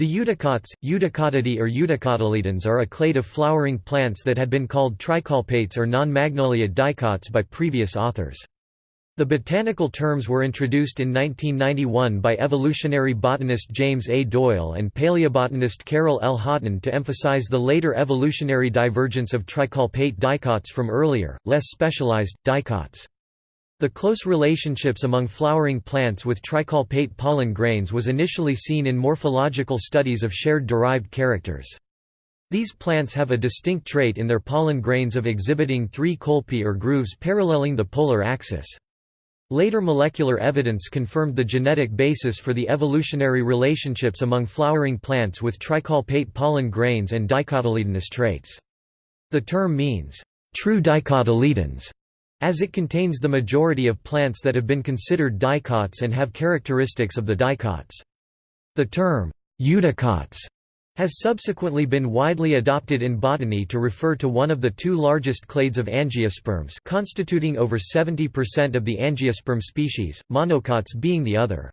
The eudicots, Eudicotidae or Eudicotyledons are a clade of flowering plants that had been called tricolpates or non-magnoliid dicots by previous authors. The botanical terms were introduced in 1991 by evolutionary botanist James A. Doyle and paleobotanist Carol L. Hotton to emphasize the later evolutionary divergence of tricolpate dicots from earlier, less specialized, dicots. The close relationships among flowering plants with tricolpate pollen grains was initially seen in morphological studies of shared derived characters. These plants have a distinct trait in their pollen grains of exhibiting three colpi or grooves paralleling the polar axis. Later molecular evidence confirmed the genetic basis for the evolutionary relationships among flowering plants with tricolpate pollen grains and dicotyledonous traits. The term means, true dicotyledons, as it contains the majority of plants that have been considered dicots and have characteristics of the dicots. The term, eudicots, has subsequently been widely adopted in botany to refer to one of the two largest clades of angiosperms constituting over 70% of the angiosperm species, monocots being the other.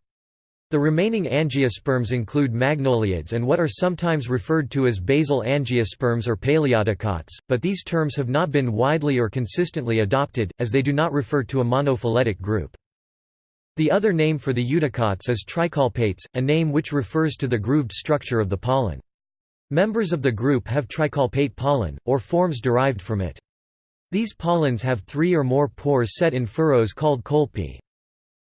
The remaining angiosperms include magnoliids and what are sometimes referred to as basal angiosperms or paleodicots, but these terms have not been widely or consistently adopted, as they do not refer to a monophyletic group. The other name for the eudicots is tricolpates, a name which refers to the grooved structure of the pollen. Members of the group have tricolpate pollen, or forms derived from it. These pollens have three or more pores set in furrows called colpi.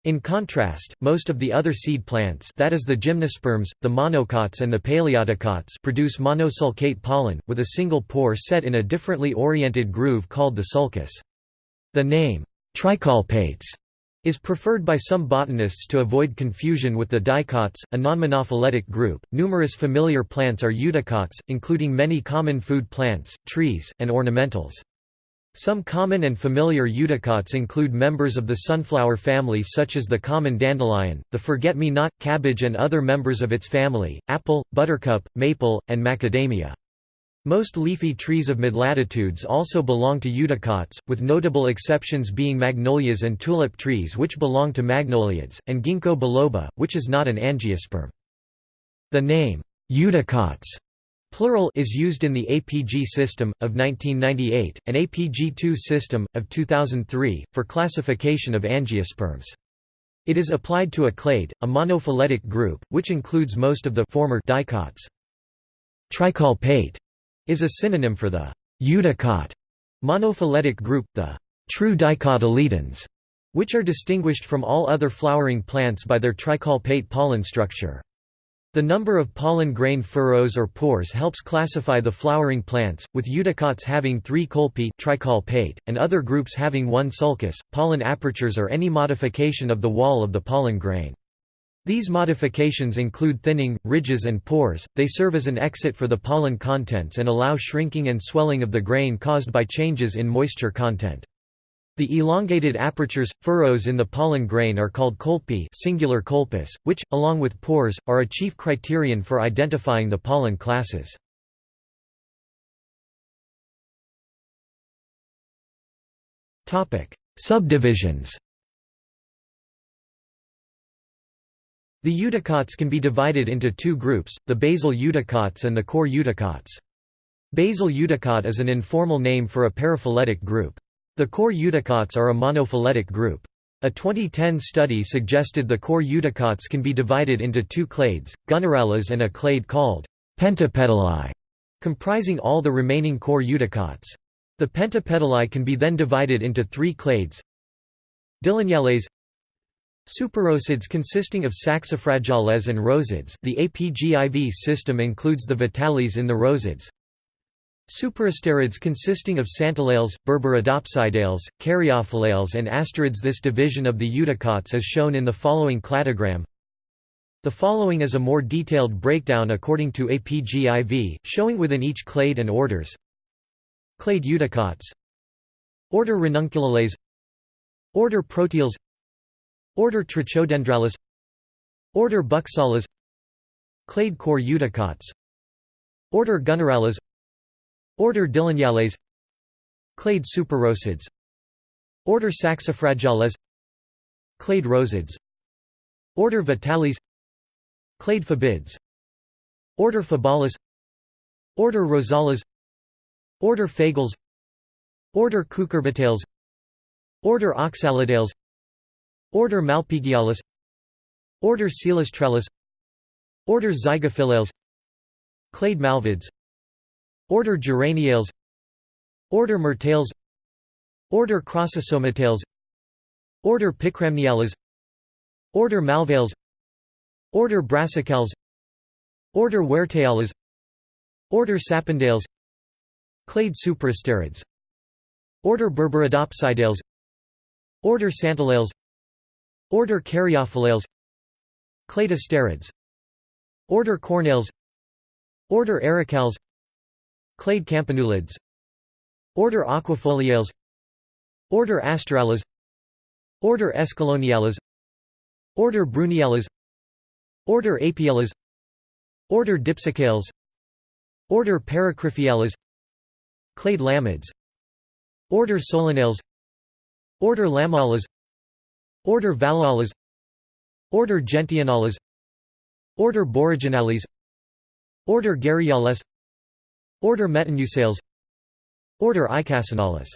In contrast, most of the other seed plants that is the gymnosperms, the monocots and the paleodicots produce monosulcate pollen, with a single pore set in a differently oriented groove called the sulcus. The name, tricolpates, is preferred by some botanists to avoid confusion with the dicots, a nonmonophyletic group. Numerous familiar plants are eudicots, including many common food plants, trees, and ornamentals. Some common and familiar eudicots include members of the sunflower family such as the common dandelion, the forget-me-not, cabbage and other members of its family, apple, buttercup, maple, and macadamia. Most leafy trees of mid-latitudes also belong to eudicots, with notable exceptions being magnolias and tulip trees which belong to magnoliids, and ginkgo biloba, which is not an angiosperm. The name, eudicots Plural is used in the APG system, of 1998, and APG2 system, of 2003, for classification of angiosperms. It is applied to a clade, a monophyletic group, which includes most of the former dicots. Tricolpate is a synonym for the eudicot monophyletic group, the true dicotyledons, which are distinguished from all other flowering plants by their tricolpate pollen structure. The number of pollen grain furrows or pores helps classify the flowering plants, with eudicots having three colpi tricolpate, and other groups having one sulcus, pollen apertures or any modification of the wall of the pollen grain. These modifications include thinning, ridges and pores, they serve as an exit for the pollen contents and allow shrinking and swelling of the grain caused by changes in moisture content. The elongated apertures, furrows in the pollen grain are called colpi singular colpus, which, along with pores, are a chief criterion for identifying the pollen classes. Subdivisions The eudicots can be divided into two groups, the basal eudicots and the core eudicots. Basal eudicot is an informal name for a paraphyletic group. The core eudicots are a monophyletic group. A 2010 study suggested the core eudicots can be divided into two clades, Gunnerales and a clade called pentapetalae, comprising all the remaining core eudicots. The pentapetalae can be then divided into three clades Dilleniales Superrosids consisting of Saxifragales and rosids the APGIV system includes the vitales in the rosids Superasterids consisting of Santalales, Berberidopsidales, Caryophyllales and asterids This division of the eudicots is shown in the following cladogram. The following is a more detailed breakdown according to APGIV, showing within each clade and orders. Clade eudicots Order Ranunculales. Order Proteales Order Trochodendrales Order Buxales Clade core eudicots Order Gunnerales Order Dilleniales Clade superrosids Order Saxifragales Clade rosids. Order Vitales Clade fabids Order Fabales Order Rosales Order Fagales Order Cucurbitales. Order Oxalidales. Order Malpighiales Order Celastrales Order Zygophyllales. Clade Malvids Order Geraniales. Order Myrtales. Order Crossosomatales Order Picramniales Order Malvales. Order Brassicales. Order Huerteales Order Sapindales. Clade Superasterids Order Berberidopsidales. Order Santalales Order Caryophyllales Clade Asterids Order Cornales. Order Ericales Clade Campanulids Order Aquifoliales Order Asterales Order Escalloniales Order Bruniales Order Apiales Order Dipsacales Order Paracryphiales Clade Lamiids Order Solanales Order Lamiales Order Vahliales Order Gentianales Order Boraginales Order Garryales Order Metteniusales Order Icacinales